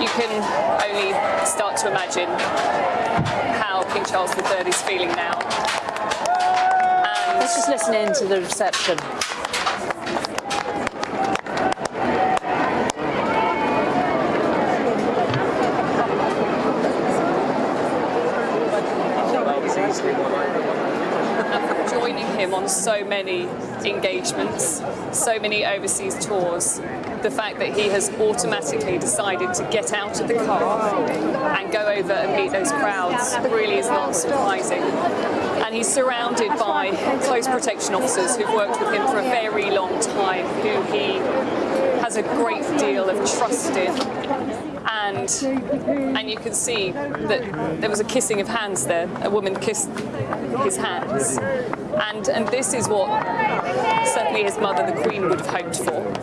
you can only start to imagine how King Charles III is feeling now. And Let's just listen in to the reception. Joining him on so many engagements, so many overseas tours, the fact that he has automatically decided to get out of the car and go over and meet those crowds really is not surprising. And he's surrounded by close protection officers who've worked with him for a very long time, who he has a great deal of trust in and and you can see that there was a kissing of hands there. A woman kissed his hands, and and this is what certainly his mother, the Queen, would have hoped for.